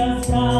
glorious God,